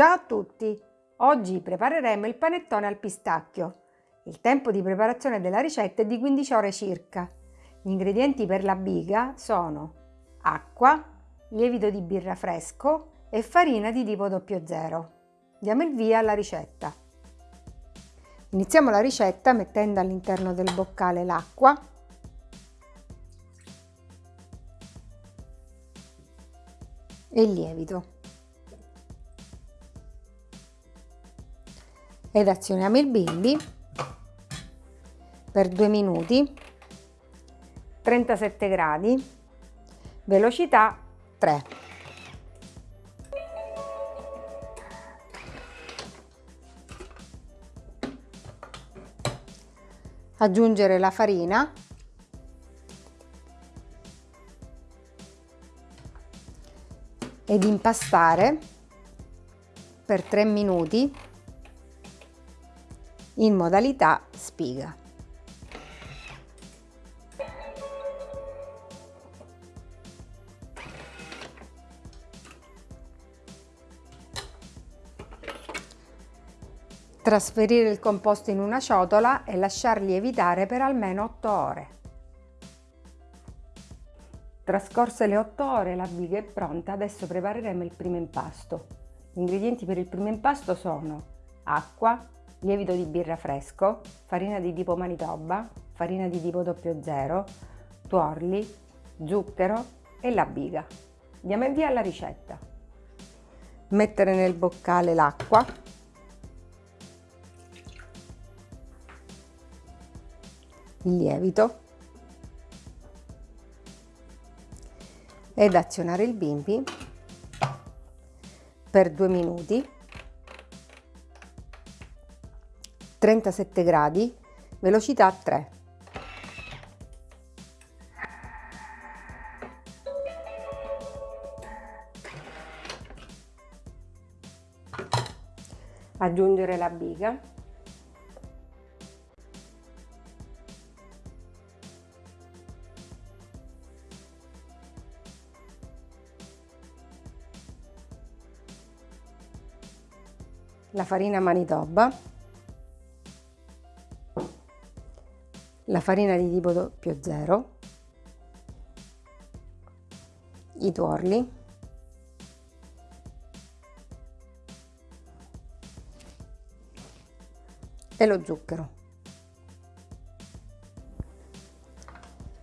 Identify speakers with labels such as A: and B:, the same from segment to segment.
A: Ciao a tutti! Oggi prepareremo il panettone al pistacchio. Il tempo di preparazione della ricetta è di 15 ore circa. Gli ingredienti per la biga sono acqua, lievito di birra fresco e farina di tipo 00. Diamo il via alla ricetta. Iniziamo la ricetta mettendo all'interno del boccale l'acqua e il lievito. Ed azioniamo il bimbi. Per 2 minuti. 37 gradi. Velocità 3 aggiungere la farina. Ed impastare per 3 minuti in modalità spiga. Trasferire il composto in una ciotola e lasciar lievitare per almeno 8 ore. Trascorse le 8 ore la biga è pronta, adesso prepareremo il primo impasto. Gli ingredienti per il primo impasto sono acqua, lievito di birra fresco, farina di tipo Manitoba, farina di tipo 00, tuorli, zucchero e la biga. Diamo il via alla ricetta. Mettere nel boccale l'acqua, il lievito ed azionare il bimbi per due minuti 37 gradi, velocità 3. Aggiungere la biga. La farina manitoba la farina di tipo 00, i tuorli, e lo zucchero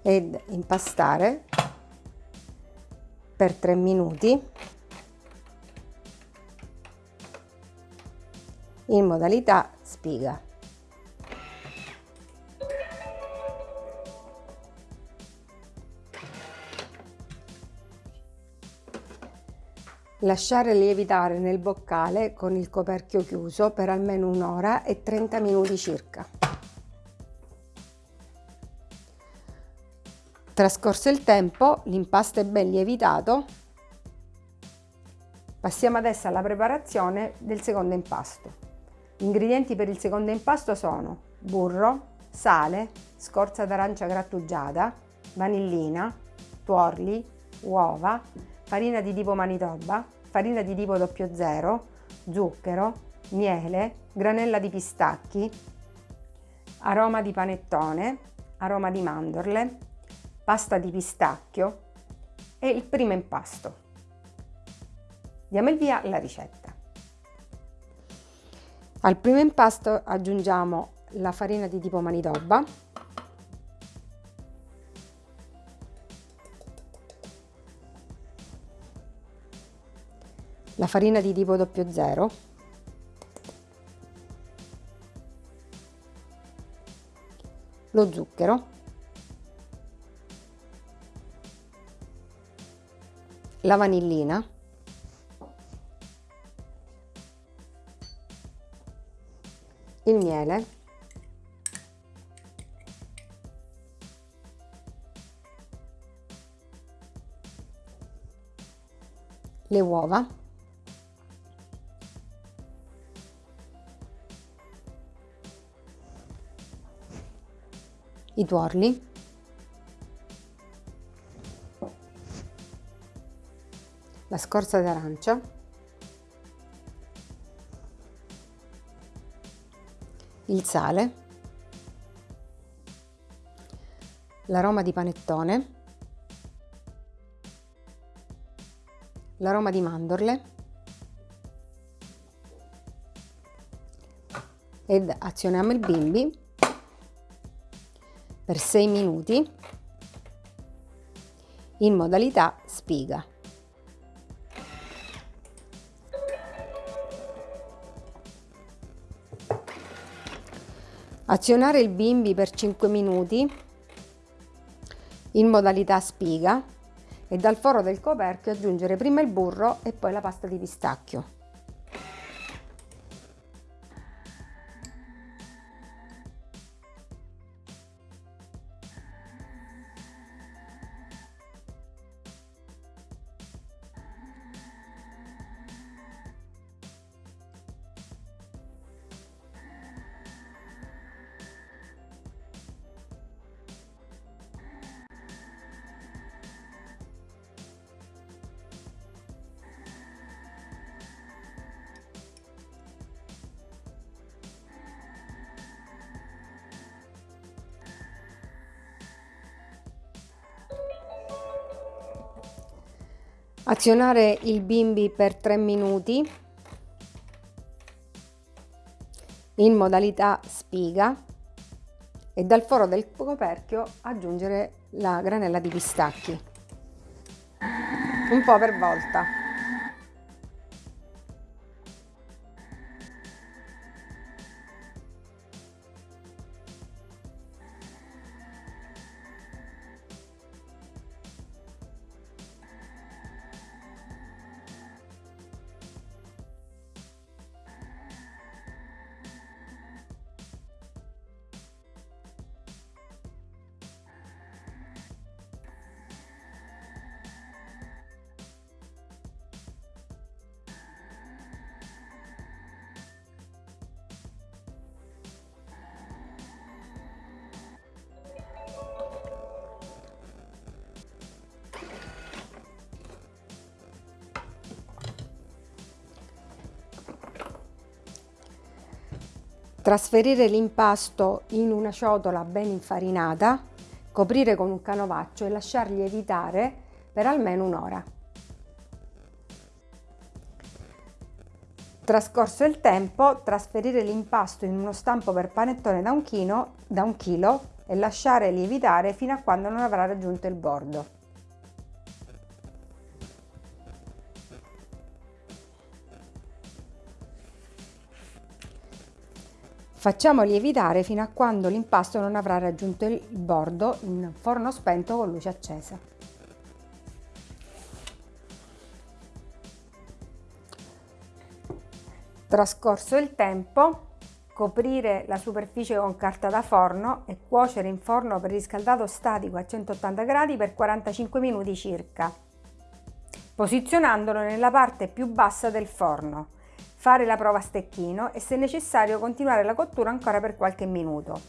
A: ed impastare per 3 minuti in modalità spiga. Lasciare lievitare nel boccale con il coperchio chiuso per almeno un'ora e 30 minuti circa. Trascorso il tempo, l'impasto è ben lievitato. Passiamo adesso alla preparazione del secondo impasto. Gli ingredienti per il secondo impasto sono burro, sale, scorza d'arancia grattugiata, vanillina, tuorli, uova, farina di tipo Manitoba, farina di tipo 00, zucchero, miele, granella di pistacchi, aroma di panettone, aroma di mandorle, pasta di pistacchio e il primo impasto. Diamo il via alla ricetta. Al primo impasto aggiungiamo la farina di tipo Manitoba, la farina di tipo 00 lo zucchero. La vanillina. Il miele. Le uova i tuorli. La scorza d'arancia. Il sale. L'aroma di panettone. L'aroma di mandorle. Ed azioniamo il bimbi per 6 minuti in modalità spiga. Azionare il bimbi per 5 minuti in modalità spiga e dal foro del coperchio aggiungere prima il burro e poi la pasta di pistacchio. Azionare il bimbi per 3 minuti in modalità spiga e dal foro del coperchio aggiungere la granella di pistacchi. Un po' per volta. Trasferire l'impasto in una ciotola ben infarinata, coprire con un canovaccio e lasciar lievitare per almeno un'ora. Trascorso il tempo, trasferire l'impasto in uno stampo per panettone da un, chino, da un chilo e lasciare lievitare fino a quando non avrà raggiunto il bordo. Facciamo lievitare fino a quando l'impasto non avrà raggiunto il bordo in forno spento con luce accesa. Trascorso il tempo, coprire la superficie con carta da forno e cuocere in forno preriscaldato statico a 180 gradi per 45 minuti circa, posizionandolo nella parte più bassa del forno fare la prova a stecchino e se necessario continuare la cottura ancora per qualche minuto.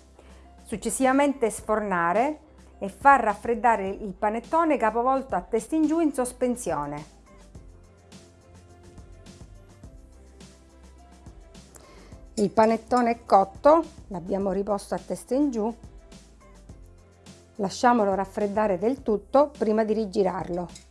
A: Successivamente sfornare e far raffreddare il panettone capovolto a testa in giù in sospensione. Il panettone è cotto, l'abbiamo riposto a testa in giù, lasciamolo raffreddare del tutto prima di rigirarlo.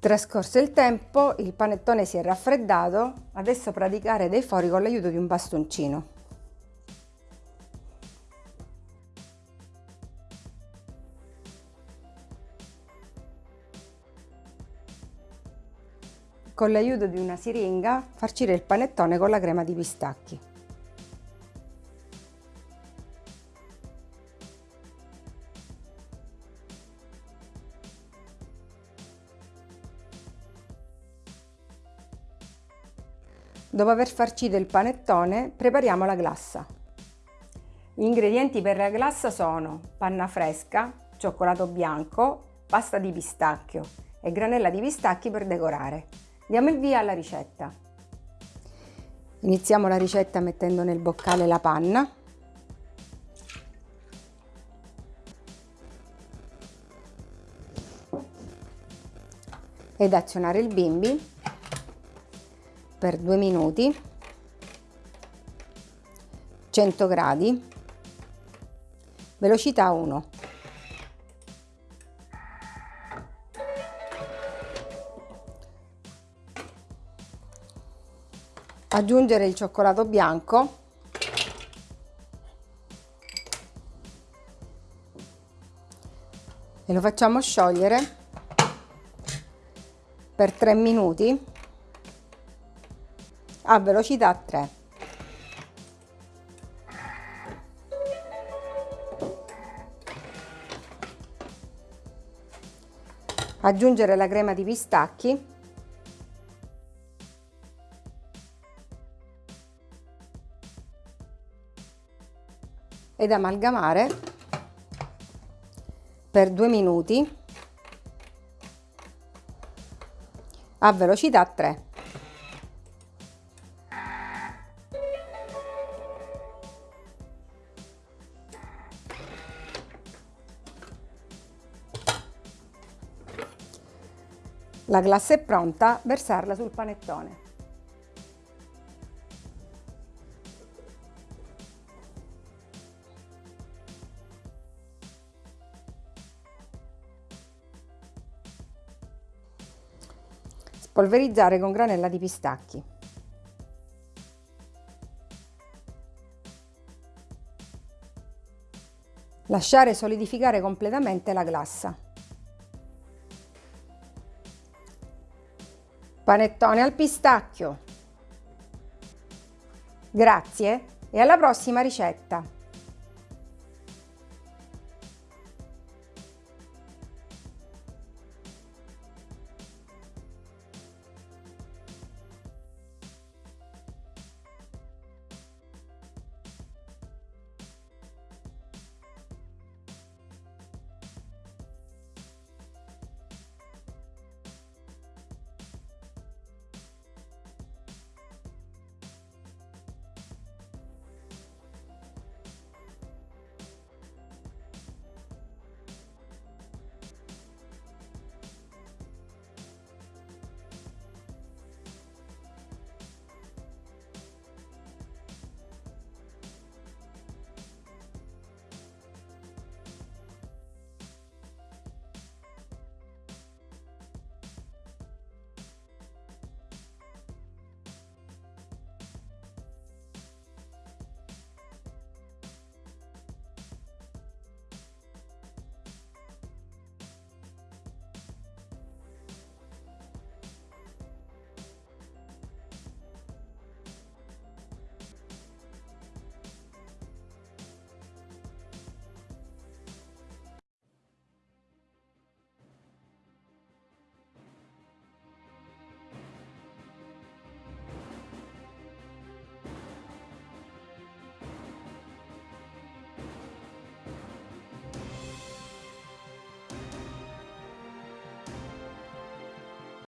A: Trascorso il tempo, il panettone si è raffreddato, adesso praticare dei fori con l'aiuto di un bastoncino. Con l'aiuto di una siringa farcire il panettone con la crema di pistacchi. Dopo aver farcito il panettone, prepariamo la glassa. Gli ingredienti per la glassa sono panna fresca, cioccolato bianco, pasta di pistacchio e granella di pistacchi per decorare. Diamo il via alla ricetta. Iniziamo la ricetta mettendo nel boccale la panna. Ed azionare il bimbi per 2 minuti 100 gradi velocità 1 aggiungere il cioccolato bianco. E lo facciamo sciogliere per 3 minuti a velocità 3. Aggiungere la crema di pistacchi ed amalgamare per due minuti a velocità 3. La glassa è pronta, versarla sul panettone. Spolverizzare con granella di pistacchi. Lasciare solidificare completamente la glassa. Panettone al pistacchio. Grazie e alla prossima ricetta!